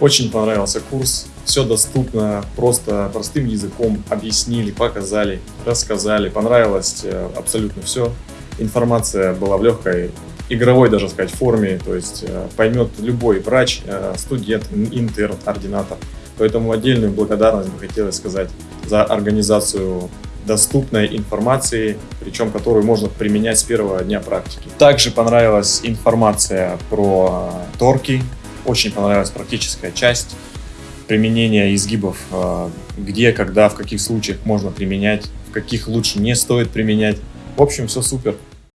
Очень понравился курс. Все доступно, просто простым языком объяснили, показали, рассказали. Понравилось э, абсолютно все. Информация была в легкой, игровой даже сказать форме, то есть э, поймет любой врач, э, студент, интерн, ординатор. Поэтому отдельную благодарность бы хотелось сказать за организацию доступной информации, причем которую можно применять с первого дня практики. Также понравилась информация про торки, очень понравилась практическая часть применения изгибов, э, где, когда, в каких случаях можно применять, в каких лучше не стоит применять. В общем, все супер.